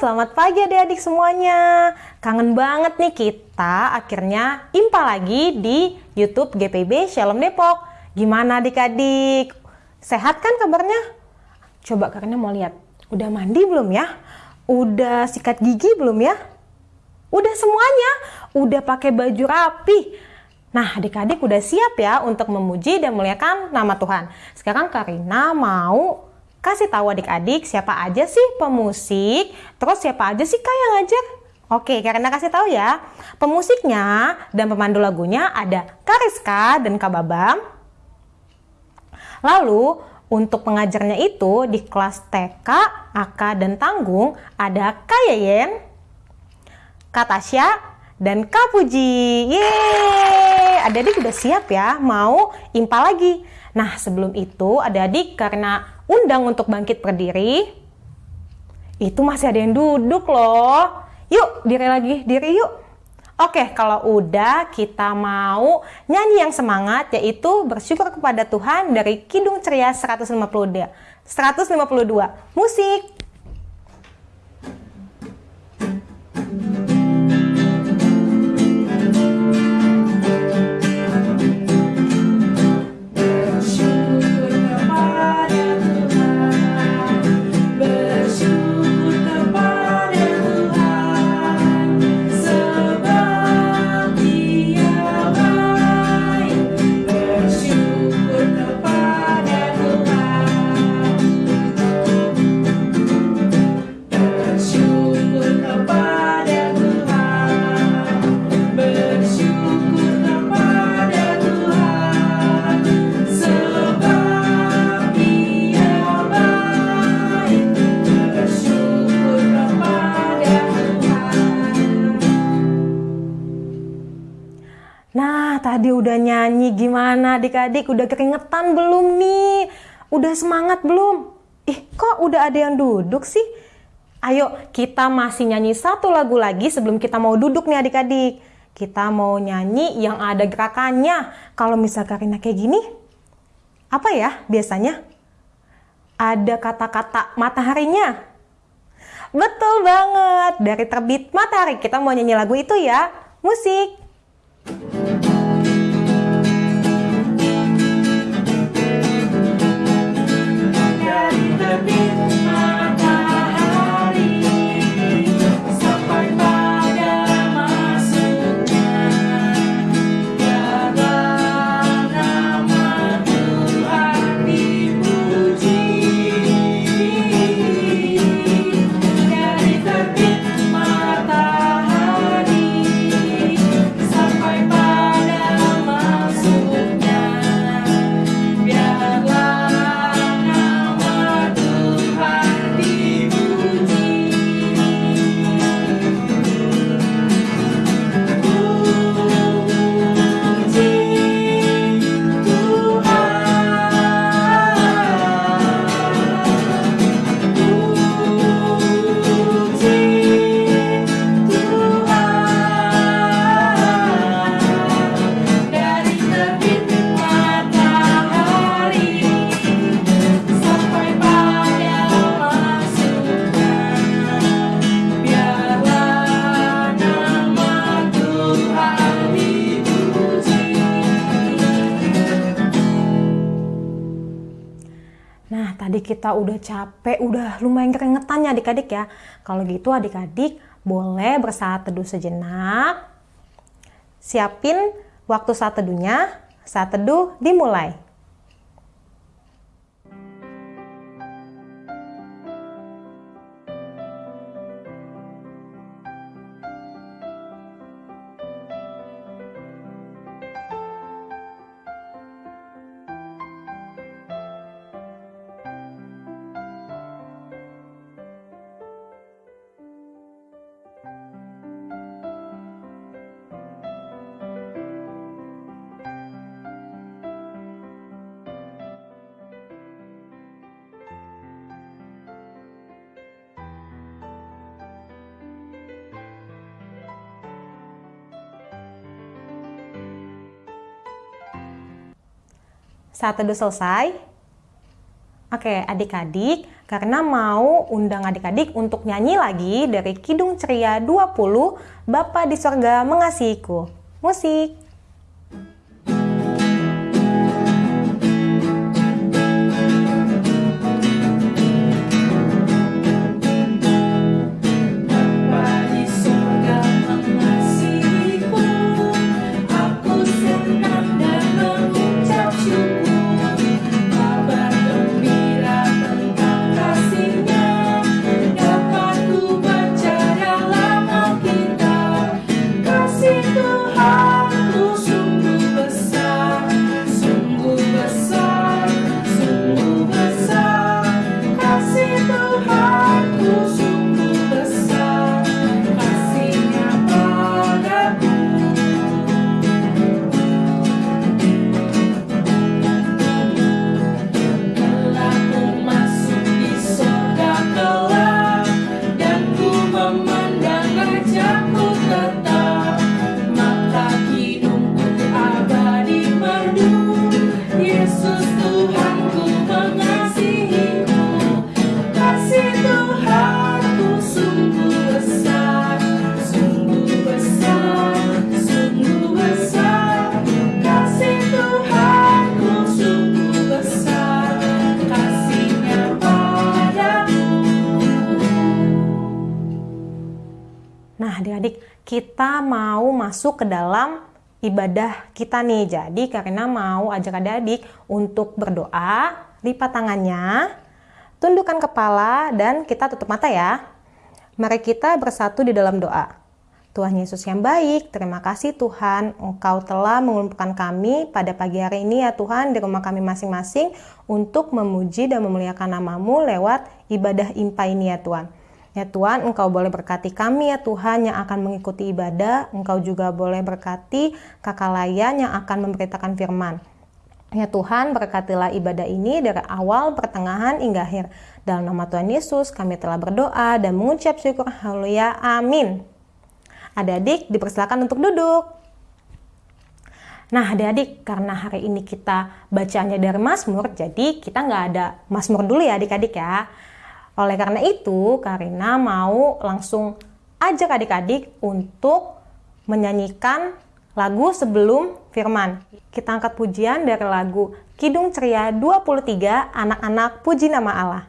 selamat pagi adik-adik semuanya. Kangen banget nih kita akhirnya impa lagi di YouTube GPB Shalom Depok. Gimana adik-adik? Sehat kan kabarnya? Coba karena mau lihat, udah mandi belum ya? Udah sikat gigi belum ya? Udah semuanya, udah pakai baju rapi. Nah, adik-adik udah siap ya untuk memuji dan muliakan nama Tuhan. Sekarang Karina mau kasih tahu adik-adik siapa aja sih pemusik, terus siapa aja sih kak yang ngajar. Oke, karena kasih tahu ya, pemusiknya dan pemandu lagunya ada Kariska dan Kak Babam. Lalu, untuk pengajarnya itu di kelas TK, AK, dan Tanggung ada Kak Yeyen, Kak Tasya, dan Kak Puji. Yeay! Adik-adik udah siap ya, mau impa lagi. Nah, sebelum itu adik-adik karena undang untuk bangkit berdiri, itu masih ada yang duduk loh. Yuk, diri lagi, diri yuk. Oke, kalau udah kita mau nyanyi yang semangat yaitu bersyukur kepada Tuhan dari Kidung Ceria 152. 152. Musik. Gimana adik-adik? Udah keringetan belum nih? Udah semangat belum? Ih, kok udah ada yang duduk sih? Ayo, kita masih nyanyi satu lagu lagi sebelum kita mau duduk nih adik-adik. Kita mau nyanyi yang ada gerakannya. Kalau misal Karina kayak gini, apa ya biasanya? Ada kata-kata mataharinya. Betul banget, dari terbit matahari kita mau nyanyi lagu itu ya. Musik. Tadi udah capek, udah lumayan keringetan ya adik-adik ya. Kalau gitu adik-adik boleh bersaat teduh sejenak. Siapin waktu saat teduhnya. Saat teduh dimulai. Saat teduh selesai, oke adik-adik, karena mau undang adik-adik untuk nyanyi lagi dari Kidung Ceria 20 Bapa di Sorga Mengasihiku. Musik. Kita mau masuk ke dalam ibadah kita nih. Jadi karena mau ajak adik-adik untuk berdoa, lipat tangannya, tundukkan kepala dan kita tutup mata ya. Mari kita bersatu di dalam doa. Tuhan Yesus yang baik, terima kasih Tuhan Engkau telah mengumpulkan kami pada pagi hari ini ya Tuhan di rumah kami masing-masing untuk memuji dan memuliakan namamu lewat ibadah impa ini ya Tuhan. Ya Tuhan, Engkau boleh berkati kami ya Tuhan yang akan mengikuti ibadah. Engkau juga boleh berkati kakak layan yang akan memberitakan firman. Ya Tuhan, berkatilah ibadah ini dari awal, pertengahan, hingga akhir. Dalam nama Tuhan Yesus, kami telah berdoa dan mengucap syukur. Haleluya. Amin. Adik-adik, dipersilakan untuk duduk. Nah, adik-adik, karena hari ini kita bacanya dari Mazmur, jadi kita nggak ada Mazmur dulu ya adik-adik ya. Oleh karena itu, Karina mau langsung ajak adik-adik untuk menyanyikan lagu sebelum firman. Kita angkat pujian dari lagu Kidung Ceria 23 Anak-anak Puji Nama Allah.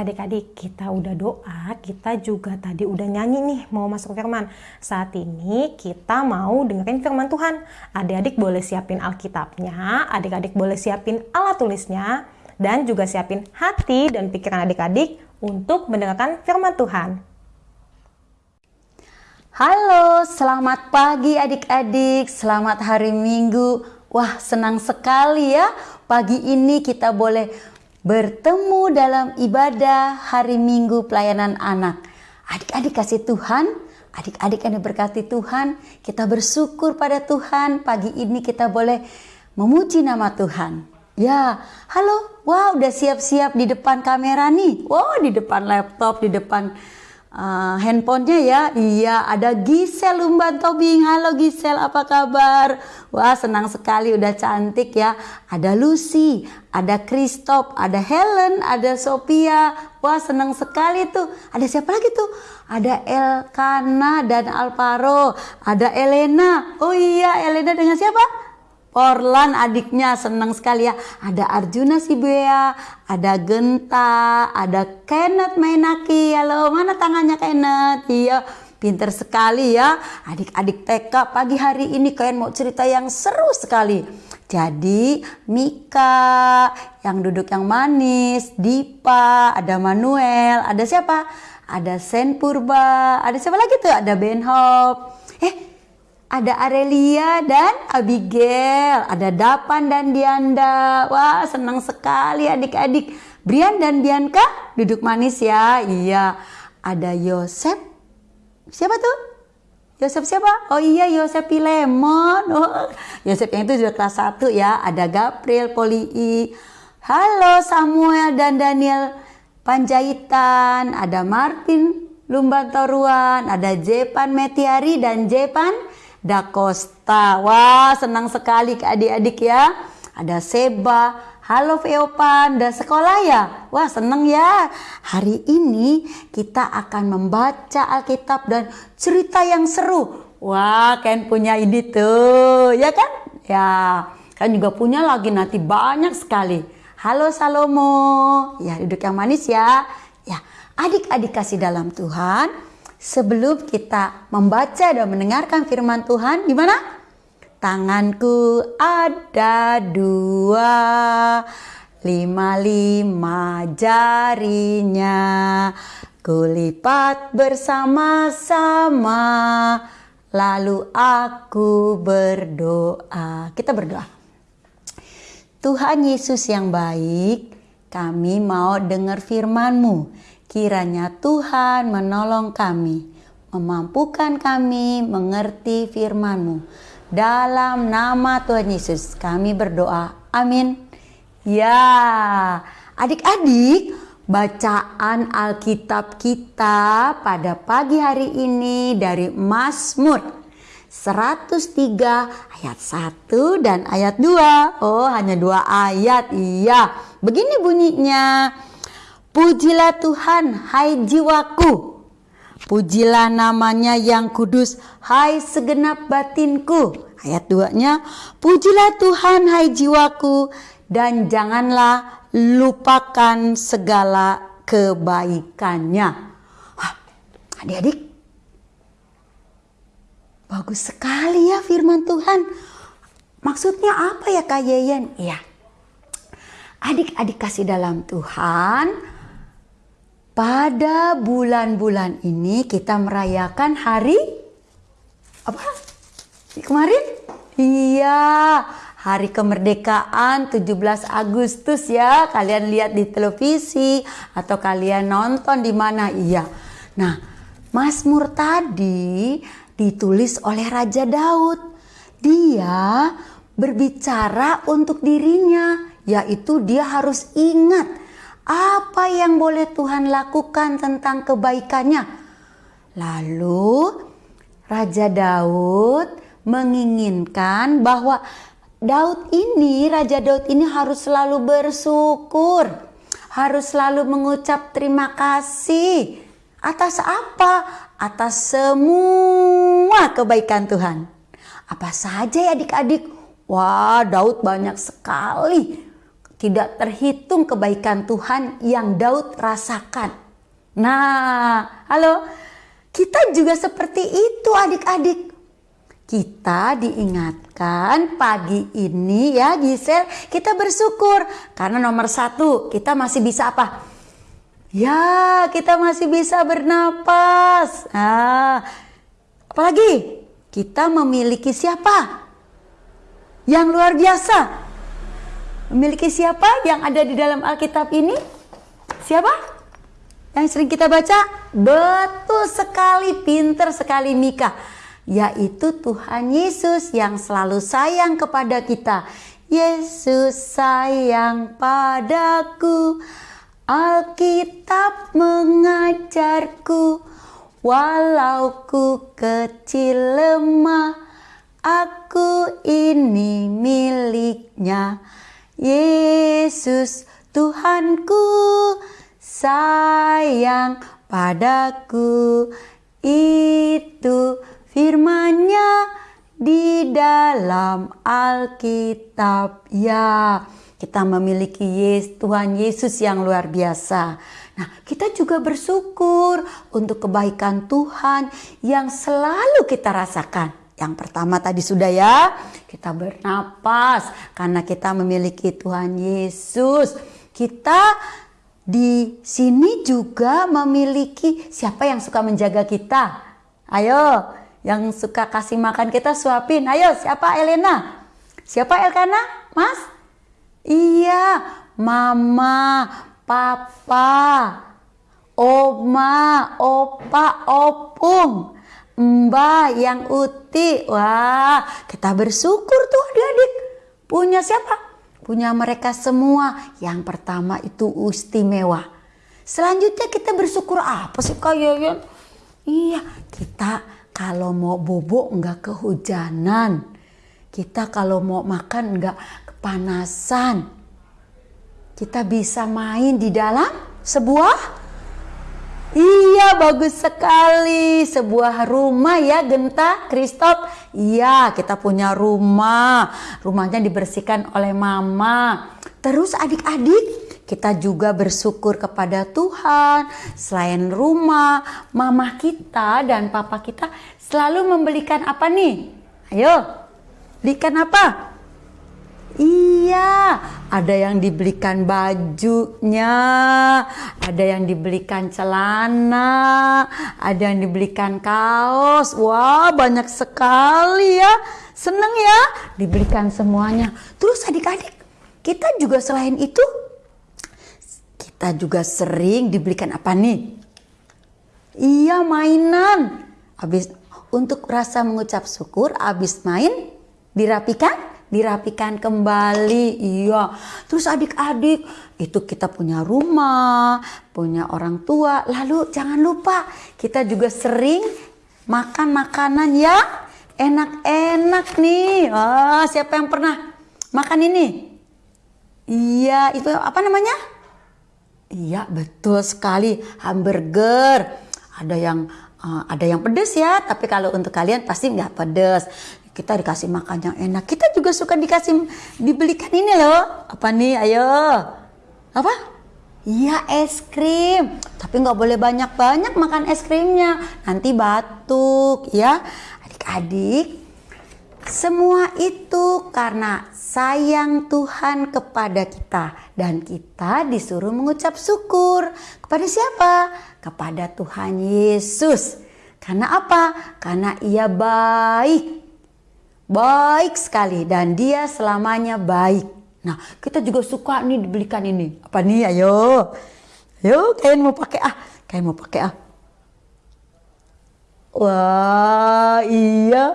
Adik-adik kita udah doa, kita juga tadi udah nyanyi nih mau masuk firman. Saat ini kita mau dengerin firman Tuhan. Adik-adik boleh siapin Alkitabnya, adik-adik boleh siapin alat tulisnya, dan juga siapin hati dan pikiran adik-adik untuk mendengarkan firman Tuhan. Halo, selamat pagi adik-adik, selamat hari Minggu. Wah, senang sekali ya. Pagi ini kita boleh bertemu dalam ibadah hari Minggu pelayanan anak. Adik-adik kasih Tuhan, adik-adik yang diberkati Tuhan, kita bersyukur pada Tuhan. Pagi ini kita boleh memuji nama Tuhan. Ya, halo, wow udah siap-siap di depan kamera nih. Wow, di depan laptop, di depan uh, handphonenya ya. Iya, ada Gisel Umban Tobing. Halo Gisel, apa kabar? Wah, senang sekali udah cantik ya. Ada Lucy, ada Kristop, ada Helen, ada Sophia. Wah, senang sekali tuh. Ada siapa lagi tuh? Ada Elkana dan Alvaro, ada Elena. Oh iya, Elena dengan siapa? Orlan adiknya senang sekali ya. Ada Arjuna Sibea, ada Genta, ada Kenneth Mainaki. Halo, mana tangannya Kenneth? Iya, pinter sekali ya. Adik-adik TK pagi hari ini kalian mau cerita yang seru sekali. Jadi Mika yang duduk yang manis, Dipa, ada Manuel, ada siapa? Ada Sen Purba, ada siapa lagi tuh? Ada Ben Hop. Eh, ada Arelia dan Abigail, ada Dapan dan Dianda. Wah, senang sekali adik-adik. Brian dan Bianca duduk manis ya. Iya. Ada Yosep. Siapa tuh? Yosef siapa? Oh iya Yosef Pilemon. Oh, Yosef yang itu sudah kelas 1 ya. Ada Gabriel Polii. Halo Samuel dan Daniel Panjaitan. Ada Marvin Lumbantoruan. Ada Jepan Metiari dan Jepan Dakosta. Wah senang sekali adik-adik ya. Ada Seba, Halo Veopan, udah sekolah ya? Wah seneng ya. Hari ini kita akan membaca Alkitab dan cerita yang seru. Wah Ken punya ini tuh, ya kan? Ya, kan juga punya lagi nanti banyak sekali. Halo Salomo, ya duduk yang manis ya. Ya, adik-adik kasih dalam Tuhan. Sebelum kita membaca dan mendengarkan firman Tuhan, gimana? Tanganku ada dua, lima lima jarinya, kulipat bersama-sama, lalu aku berdoa. Kita berdoa. Tuhan Yesus yang baik, kami mau dengar firman-Mu. Kiranya Tuhan menolong kami, memampukan kami mengerti firman-Mu dalam nama Tuhan Yesus kami berdoa. Amin. Ya, adik-adik, bacaan Alkitab kita pada pagi hari ini dari Mazmur 103 ayat 1 dan ayat 2. Oh, hanya dua ayat. Iya. Begini bunyinya. Pujilah Tuhan, hai jiwaku Pujilah namanya yang kudus, hai segenap batinku. Ayat 2-nya, pujilah Tuhan hai jiwaku dan janganlah lupakan segala kebaikannya. adik-adik, bagus sekali ya firman Tuhan. Maksudnya apa ya Kak Yeyen? Iya, adik-adik kasih dalam Tuhan, pada bulan-bulan ini kita merayakan hari apa? Kemarin? Iya, hari kemerdekaan 17 Agustus ya. Kalian lihat di televisi atau kalian nonton di mana? Iya. Nah, Mazmur tadi ditulis oleh Raja Daud. Dia berbicara untuk dirinya, yaitu dia harus ingat apa yang boleh Tuhan lakukan tentang kebaikannya? Lalu Raja Daud menginginkan bahwa Daud ini, Raja Daud ini harus selalu bersyukur, harus selalu mengucap terima kasih atas apa? Atas semua kebaikan Tuhan. Apa saja ya adik-adik? Wah, Daud banyak sekali tidak terhitung kebaikan Tuhan yang Daud rasakan. Nah, halo, kita juga seperti itu adik-adik. Kita diingatkan pagi ini ya Gisel, kita bersyukur karena nomor satu kita masih bisa apa? Ya, kita masih bisa bernapas. Nah, apalagi kita memiliki siapa? Yang luar biasa, Memiliki siapa yang ada di dalam Alkitab ini? Siapa? Yang sering kita baca? Betul sekali, pinter sekali Mika. Yaitu Tuhan Yesus yang selalu sayang kepada kita. Yesus sayang padaku. Alkitab mengajarku. Walau ku kecil lemah, aku ini miliknya. Yesus Tuhanku sayang padaku. Itu firmannya di dalam Alkitab ya. Kita memiliki Yesus, Tuhan Yesus yang luar biasa. Nah, kita juga bersyukur untuk kebaikan Tuhan yang selalu kita rasakan Yang pertama tadi sudah ya, kita bernapas karena kita memiliki Tuhan Yesus. Kita di sini juga memiliki siapa yang suka menjaga kita. Ayo, yang suka kasih makan kita suapin. Ayo, siapa Elena? Siapa Elkana? Mas? Iya, Mama, Papa, Oma, Opa, Opung. Mbak yang uti. Wah, kita bersyukur tuh adik-adik. Punya siapa? Punya mereka semua. Yang pertama itu istimewa. Selanjutnya kita bersyukur apa sih Kak Yoyon? Iya, kita kalau mau bobo nggak kehujanan. Kita kalau mau makan nggak kepanasan. Kita bisa main di dalam sebuah Iya bagus sekali. Sebuah rumah ya Genta Kristop Iya kita punya rumah. Rumahnya dibersihkan oleh mama. Terus adik-adik kita juga bersyukur kepada Tuhan. Selain rumah mama kita dan papa kita selalu membelikan apa nih? Ayo belikan apa Iya, ada yang dibelikan bajunya, ada yang dibelikan celana, ada yang dibelikan kaos. Wah, banyak sekali ya. Seneng ya, dibelikan semuanya. Terus adik-adik, kita juga selain itu, kita juga sering dibelikan apa nih? Iya, mainan. Habis untuk rasa mengucap syukur, habis main dirapikan dirapikan kembali. Iya. Terus adik-adik, itu kita punya rumah, punya orang tua. Lalu jangan lupa kita juga sering makan makanan yang enak-enak nih. Ah, siapa yang pernah makan ini? Iya, itu apa namanya? Iya, betul sekali. Hamburger. Ada yang uh, ada yang pedes ya, tapi kalau untuk kalian pasti nggak pedes kita dikasih makan yang enak. Kita juga suka dikasih dibelikan ini loh. Apa nih? Ayo. Apa? Iya es krim. Tapi nggak boleh banyak-banyak makan es krimnya. Nanti batuk ya. Adik-adik. Semua itu karena sayang Tuhan kepada kita dan kita disuruh mengucap syukur kepada siapa? Kepada Tuhan Yesus. Karena apa? Karena ia baik Baik sekali dan dia selamanya baik. Nah, kita juga suka nih dibelikan ini. Apa nih? Ayo. Ayo, kalian mau pakai ah. Kalian mau pakai ah. Wah, iya.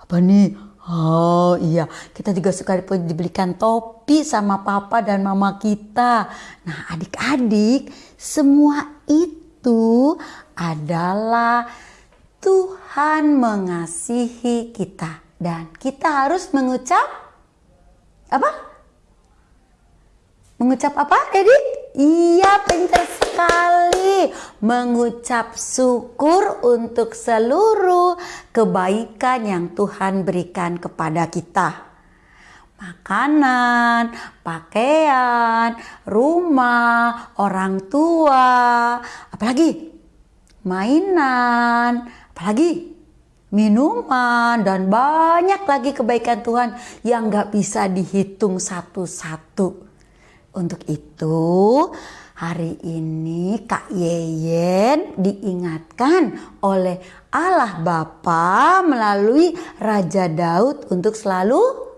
Apa nih? Oh iya, kita juga suka dibelikan topi sama papa dan mama kita. Nah adik-adik, semua itu adalah Tuhan mengasihi kita dan kita harus mengucap apa? Mengucap apa, Dedi? Iya, pintar sekali. Mengucap syukur untuk seluruh kebaikan yang Tuhan berikan kepada kita makanan, pakaian, rumah, orang tua, apalagi mainan, apalagi minuman dan banyak lagi kebaikan Tuhan yang gak bisa dihitung satu-satu. Untuk itu hari ini Kak Yeyen diingatkan oleh Allah Bapa melalui Raja Daud untuk selalu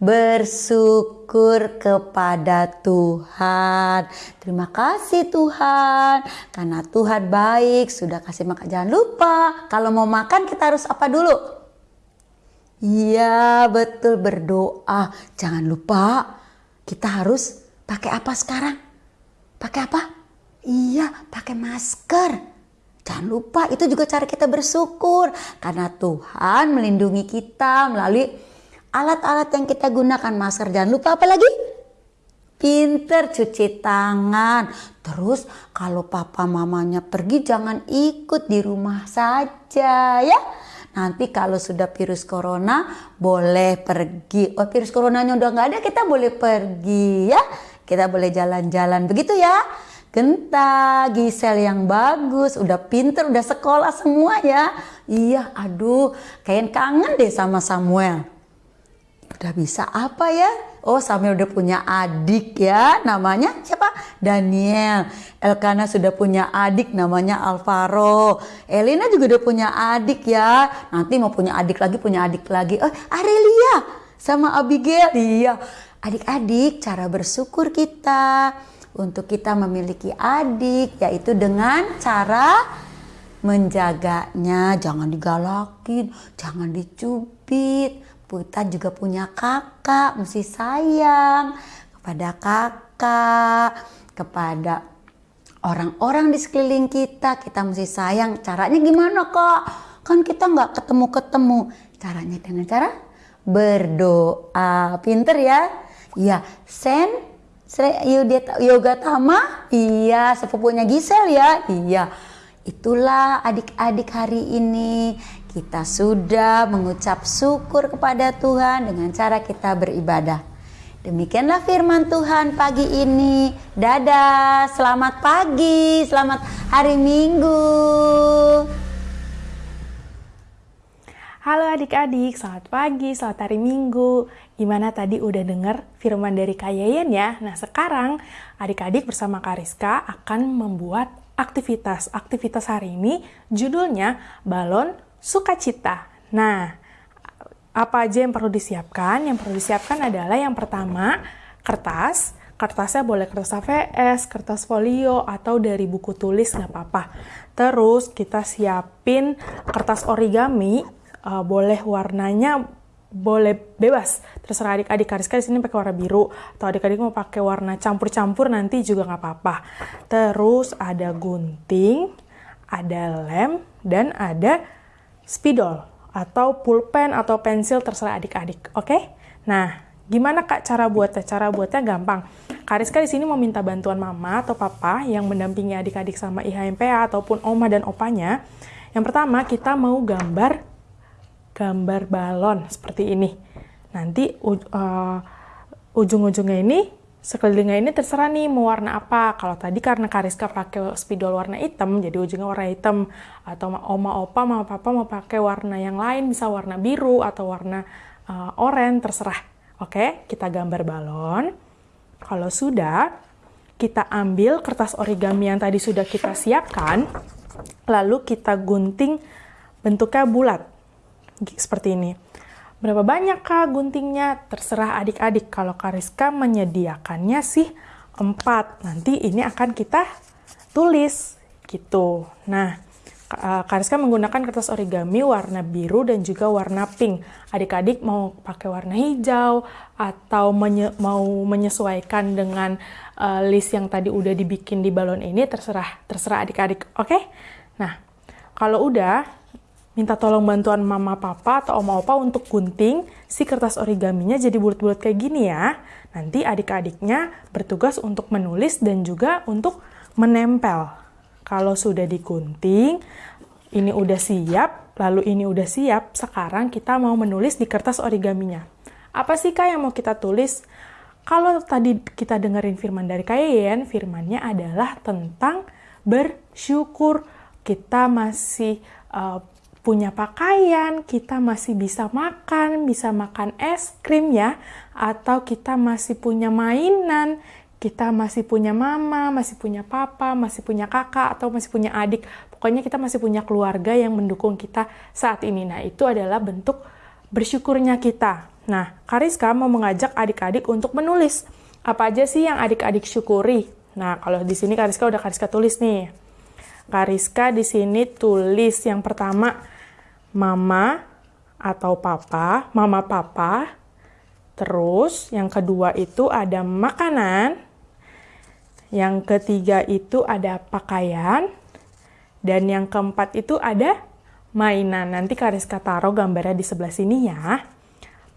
bersyukur kepada Tuhan. Terima kasih Tuhan, karena Tuhan baik sudah kasih makan. Jangan lupa, kalau mau makan kita harus apa dulu? Iya betul berdoa. Jangan lupa kita harus pakai apa sekarang? Pakai apa? Iya pakai masker. Jangan lupa itu juga cara kita bersyukur karena Tuhan melindungi kita melalui alat-alat yang kita gunakan masker jangan lupa apa lagi? Pinter cuci tangan. Terus kalau papa mamanya pergi jangan ikut di rumah saja ya. Nanti kalau sudah virus corona boleh pergi. Oh virus coronanya udah nggak ada kita boleh pergi ya. Kita boleh jalan-jalan begitu ya. Genta, Gisel yang bagus, udah pinter, udah sekolah semua ya. Iya, aduh, kayak kangen deh sama Samuel. Udah bisa apa ya? Oh, Samuel udah punya adik ya, namanya siapa? Daniel. Elkana sudah punya adik namanya Alvaro. Elena juga udah punya adik ya. Nanti mau punya adik lagi, punya adik lagi. Oh, Arelia sama Abigail. Iya. Adik-adik, cara bersyukur kita untuk kita memiliki adik yaitu dengan cara menjaganya jangan digalakin jangan dicubit kita juga punya kakak mesti sayang kepada kakak kepada orang-orang di sekeliling kita. Kita mesti sayang. Caranya gimana kok kan kita nggak ketemu-ketemu. Caranya dengan cara berdoa. Pinter ya? Ya send Yoga Tama, iya. Sepupunya Gisel ya, iya. Itulah adik-adik hari ini kita sudah mengucap syukur kepada Tuhan dengan cara kita beribadah. Demikianlah firman Tuhan pagi ini. Dadah, selamat pagi, selamat hari Minggu. Halo adik-adik, selamat pagi, selamat hari Minggu. Gimana tadi udah denger firman dari Kak Yayan ya? Nah sekarang adik-adik bersama Kariska akan membuat aktivitas. Aktivitas hari ini judulnya Balon Sukacita. Nah, apa aja yang perlu disiapkan? Yang perlu disiapkan adalah yang pertama, kertas. Kertasnya boleh kertas AVS, kertas folio, atau dari buku tulis nggak apa-apa. Terus kita siapin kertas origami uh, boleh warnanya boleh bebas terserah adik-adik Kariska di sini pakai warna biru atau adik-adik mau pakai warna campur-campur nanti juga nggak apa-apa terus ada gunting ada lem dan ada spidol atau pulpen atau pensil terserah adik-adik oke okay? nah gimana kak cara buatnya cara buatnya gampang Kariska di sini mau minta bantuan mama atau papa yang mendampingi adik-adik sama IHMPA ataupun oma dan opanya yang pertama kita mau gambar gambar balon seperti ini. Nanti uh, ujung-ujungnya ini, sekelilingnya ini terserah nih mau warna apa. Kalau tadi karena Kariska pakai spidol warna hitam, jadi ujungnya warna hitam. Atau oma opa, mama papa mau pakai warna yang lain, bisa warna biru atau warna uh, oranye, terserah. Oke, kita gambar balon. Kalau sudah, kita ambil kertas origami yang tadi sudah kita siapkan, lalu kita gunting bentuknya bulat seperti ini. Berapa banyak kak guntingnya? Terserah adik-adik. Kalau Kariska menyediakannya sih 4. Nanti ini akan kita tulis gitu. Nah, eh, Kariska menggunakan kertas origami warna biru dan juga warna pink. Adik-adik mau pakai warna hijau atau menye mau menyesuaikan dengan uh, list yang tadi udah dibikin di balon ini terserah terserah adik-adik. Oke? Okay? Nah, kalau udah minta tolong bantuan mama papa atau oma opa untuk gunting si kertas origaminya jadi bulat-bulat kayak gini ya. Nanti adik-adiknya bertugas untuk menulis dan juga untuk menempel. Kalau sudah digunting, ini udah siap, lalu ini udah siap, sekarang kita mau menulis di kertas origaminya. Apa sih kak yang mau kita tulis? Kalau tadi kita dengerin firman dari Kayen, firmannya adalah tentang bersyukur. Kita masih uh, punya pakaian, kita masih bisa makan, bisa makan es krim ya, atau kita masih punya mainan, kita masih punya mama, masih punya papa, masih punya kakak, atau masih punya adik. Pokoknya kita masih punya keluarga yang mendukung kita saat ini. Nah, itu adalah bentuk bersyukurnya kita. Nah, Kariska mau mengajak adik-adik untuk menulis. Apa aja sih yang adik-adik syukuri? Nah, kalau di sini Kariska udah Kariska tulis nih. Kariska di sini tulis yang pertama mama atau papa, mama papa. Terus yang kedua itu ada makanan. Yang ketiga itu ada pakaian. Dan yang keempat itu ada mainan. Nanti Kariska taruh gambarnya di sebelah sini ya.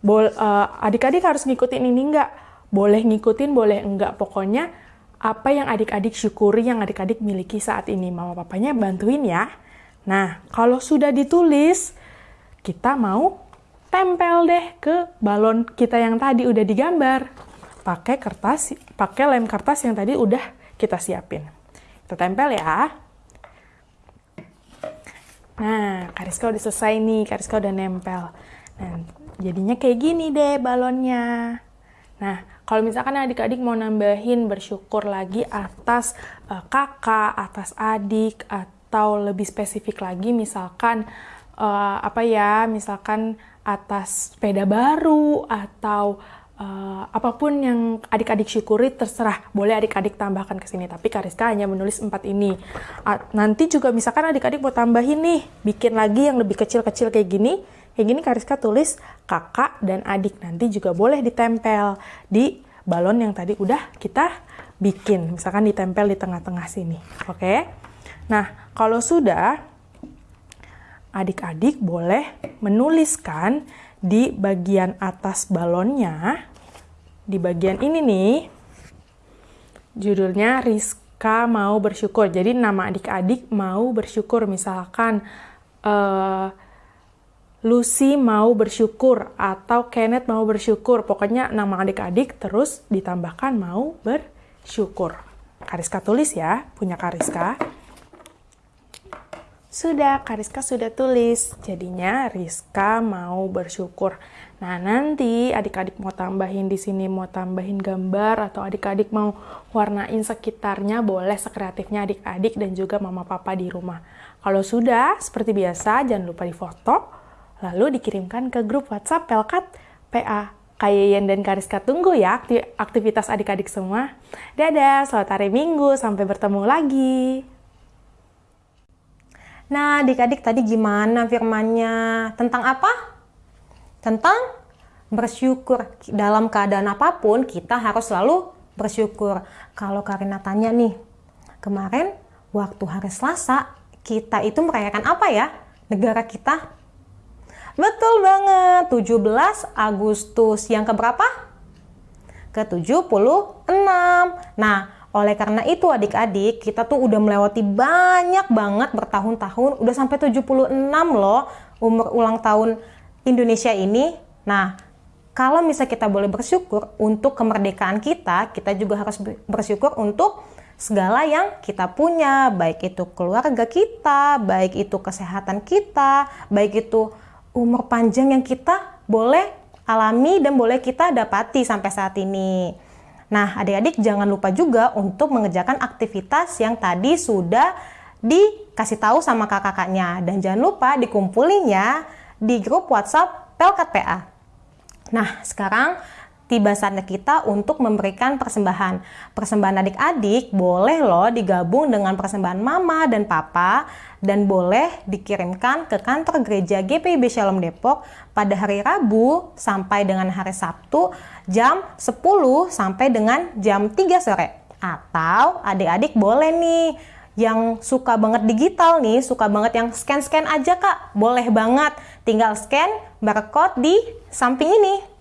Bol, uh, adik-adik harus ngikutin ini enggak? Boleh ngikutin, boleh enggak. Pokoknya apa yang adik-adik syukuri, yang adik-adik miliki saat ini. Mama papanya bantuin ya. Nah, kalau sudah ditulis, kita mau tempel deh ke balon kita yang tadi udah digambar. Pakai kertas, pakai lem kertas yang tadi udah kita siapin. Kita tempel ya. Nah, Kariska udah selesai nih, Kariska udah nempel. Nah, jadinya kayak gini deh balonnya. Nah, kalau misalkan adik-adik mau nambahin bersyukur lagi atas uh, kakak, atas adik, atau lebih spesifik lagi misalkan uh, apa ya, misalkan atas sepeda baru atau uh, apa pun yang adik-adik syukuri terserah. Boleh adik-adik tambahkan ke sini tapi Kariska hanya menulis empat ini. Uh, nanti juga misalkan adik-adik mau tambahin nih bikin lagi yang lebih kecil-kecil kayak gini kayak gini Kariska tulis kakak dan adik nanti juga boleh ditempel di balon yang tadi udah kita bikin. Misalkan ditempel di tengah-tengah sini oke? Nah kalau sudah adik-adik boleh menuliskan di bagian atas balonnya, di bagian ini nih, judulnya Rizka mau bersyukur. Jadi nama adik-adik mau bersyukur, misalkan uh, Lucy mau bersyukur atau Kenneth mau bersyukur. Pokoknya nama adik-adik terus ditambahkan mau bersyukur. Kariska tulis ya, punya Kariska. Sudah, Kariska sudah tulis. Jadinya Rizka mau bersyukur. Nah, nanti adik-adik mau tambahin di sini, mau tambahin gambar, atau adik-adik mau warnain sekitarnya, boleh sekreatifnya adik-adik dan juga mama papa di rumah. Kalau sudah, seperti biasa, jangan lupa difoto, lalu dikirimkan ke grup WhatsApp Pelkat PA. Kayeyen dan Kariska tunggu ya aktivitas adik-adik semua. Dadah, selamat hari Minggu, sampai bertemu lagi. Nah, adik-adik tadi gimana firmannya? Tentang apa? Tentang bersyukur. Dalam keadaan apa pun, kita harus selalu bersyukur. Kalau Karina tanya nih, kemarin waktu hari Selasa, kita itu merayakan apa ya? Negara kita? Betul banget, 17 Agustus. Yang keberapa? Ke-76. Nah, oleh karena itu adik-adik, kita tuh udah melewati banyak banget bertahun-tahun, udah sampai 76 loh umur ulang tahun Indonesia ini. Nah, kalau misalnya kita boleh bersyukur untuk kemerdekaan kita, kita juga harus bersyukur untuk segala yang kita punya, baik itu keluarga kita, baik itu kesehatan kita, baik itu umur panjang yang kita boleh alami dan boleh kita dapati sampai saat ini. Nah, adik-adik jangan lupa juga untuk mengerjakan aktivitas yang tadi sudah dikasih tahu sama kakak-kakaknya. Dan jangan lupa dikumpulinya di grup WhatsApp Pelkat PA. Nah, sekarang tiba saatnya kita untuk memberikan persembahan. Persembahan adik-adik boleh loh digabung dengan persembahan mama dan papa dan boleh dikirimkan ke kantor gereja GPIB Shalom Depok pada hari Rabu sampai dengan hari Sabtu jam 10 sampai dengan jam 3 sore. Atau adik-adik boleh nih yang suka banget digital nih, suka banget yang scan-scan aja kak, boleh banget. Tinggal scan barcode di samping ini.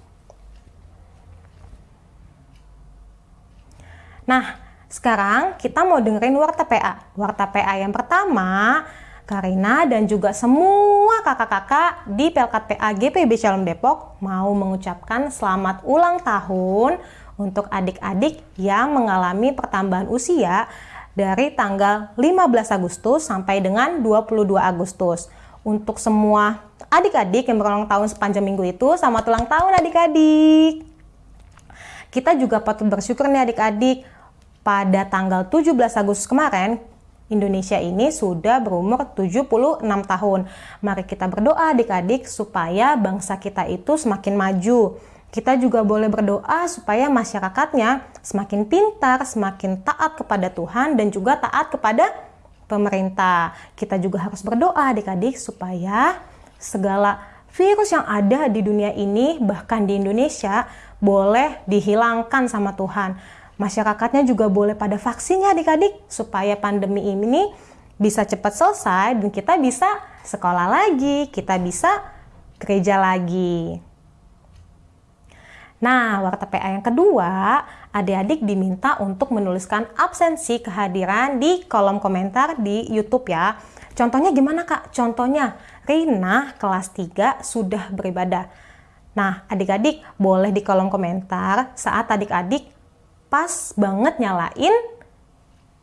Nah, sekarang kita mau dengerin Warta PA. Warta PA yang pertama, Karina dan juga semua kakak-kakak di Pelkat PA GPB Shalom Depok mau mengucapkan selamat ulang tahun untuk adik-adik yang mengalami pertambahan usia dari tanggal 15 Agustus sampai dengan 22 Agustus. Untuk semua adik-adik yang berulang tahun sepanjang minggu itu, selamat ulang tahun adik-adik. Kita juga patut bersyukur nih adik-adik pada tanggal 17 Agustus kemarin, Indonesia ini sudah berumur 76 tahun. Mari kita berdoa adik-adik supaya bangsa kita itu semakin maju. Kita juga boleh berdoa supaya masyarakatnya semakin pintar, semakin taat kepada Tuhan dan juga taat kepada pemerintah. Kita juga harus berdoa adik-adik supaya segala virus yang ada di dunia ini bahkan di Indonesia boleh dihilangkan sama Tuhan masyarakatnya juga boleh pada vaksinnya adik-adik supaya pandemi ini bisa cepat selesai dan kita bisa sekolah lagi, kita bisa gereja lagi. Nah, warta PA yang kedua, adik-adik diminta untuk menuliskan absensi kehadiran di kolom komentar di YouTube ya. Contohnya gimana kak? Contohnya, Rina kelas 3 sudah beribadah. Nah, adik-adik boleh di kolom komentar saat adik-adik pas banget nyalain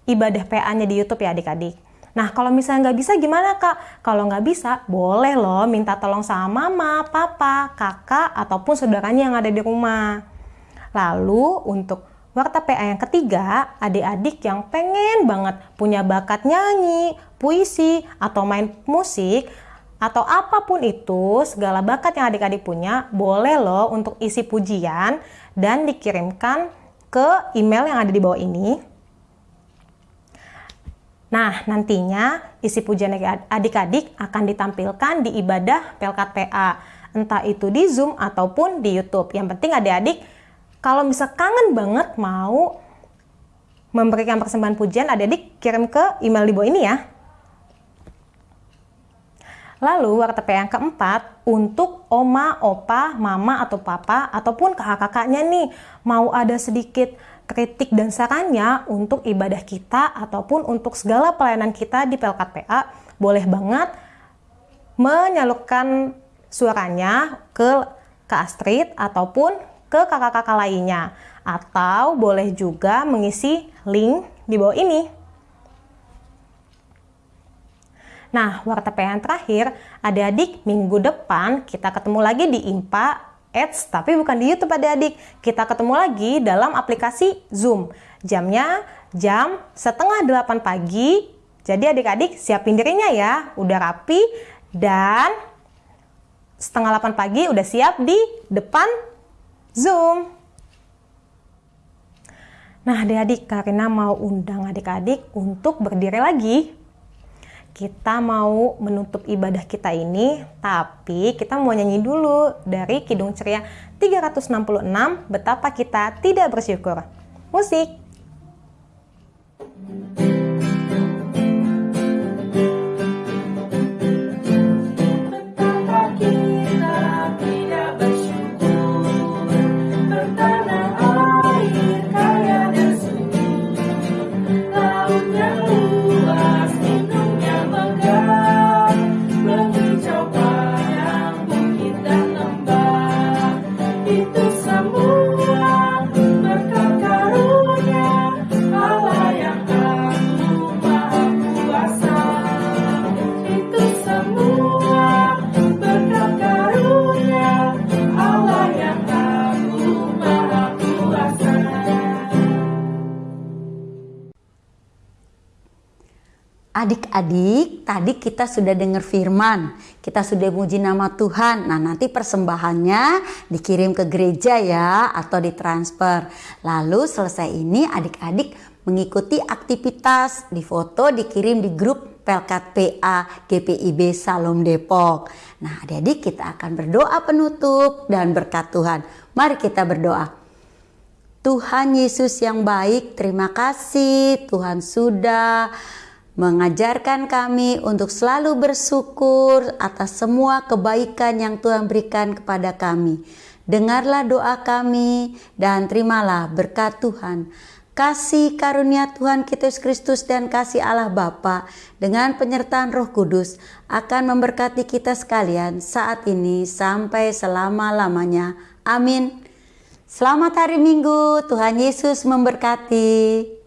ibadah PA-nya di YouTube ya adik-adik. Nah, kalau misalnya nggak bisa gimana kak? Kalau nggak bisa, boleh loh minta tolong sama mama, papa, kakak, ataupun saudaranya yang ada di rumah. Lalu untuk warta PA yang ketiga, adik-adik yang pengen banget punya bakat nyanyi, puisi, atau main musik, atau apa pun itu, segala bakat yang adik-adik punya, boleh loh untuk isi pujian dan dikirimkan ke email yang ada di bawah ini. Nah, nantinya isi pujian adik-adik akan ditampilkan di ibadah Pelkat PA, entah itu di Zoom ataupun di YouTube. Yang penting adik-adik kalau bisa kangen banget mau memberikan persembahan pujian, adik-adik kirim ke email di bawah ini ya. Lalu warta PA yang keempat, untuk oma, opa, mama, atau papa, ataupun kakak-kakaknya nih, mau ada sedikit kritik dan sarannya untuk ibadah kita ataupun untuk segala pelayanan kita di Pelkat PA, boleh banget menyalurkan suaranya ke Kak Astrid ataupun ke kakak-kakak lainnya. Atau boleh juga mengisi link di bawah ini. Nah, warta yang terakhir, adik-adik minggu depan kita ketemu lagi di IMPA Ads, tapi bukan di YouTube adik-adik. Kita ketemu lagi dalam aplikasi Zoom. Jamnya jam setengah delapan pagi. Jadi adik-adik siapin dirinya ya, udah rapi dan setengah delapan pagi udah siap di depan Zoom. Nah adik-adik, Karina mau undang adik-adik untuk berdiri lagi kita mau menutup ibadah kita ini, tapi kita mau nyanyi dulu dari Kidung Ceria 366, Betapa Kita Tidak Bersyukur. Musik! Adik-adik, tadi kita sudah dengar firman, kita sudah muji nama Tuhan. Nah, nanti persembahannya dikirim ke gereja ya atau ditransfer. Lalu selesai ini adik-adik mengikuti aktivitas, di foto dikirim di grup Pelkat PA GPIB Salom Depok. Nah, adik-adik kita akan berdoa penutup dan berkat Tuhan. Mari kita berdoa. Tuhan Yesus yang baik, terima kasih Tuhan sudah mengajarkan kami untuk selalu bersyukur atas semua kebaikan yang Tuhan berikan kepada kami. Dengarlah doa kami dan terimalah berkat Tuhan. Kasih karunia Tuhan kita Yesus Kristus dan kasih Allah Bapa dengan penyertaan Roh Kudus akan memberkati kita sekalian saat ini sampai selama-lamanya. Amin. Selamat hari Minggu, Tuhan Yesus memberkati.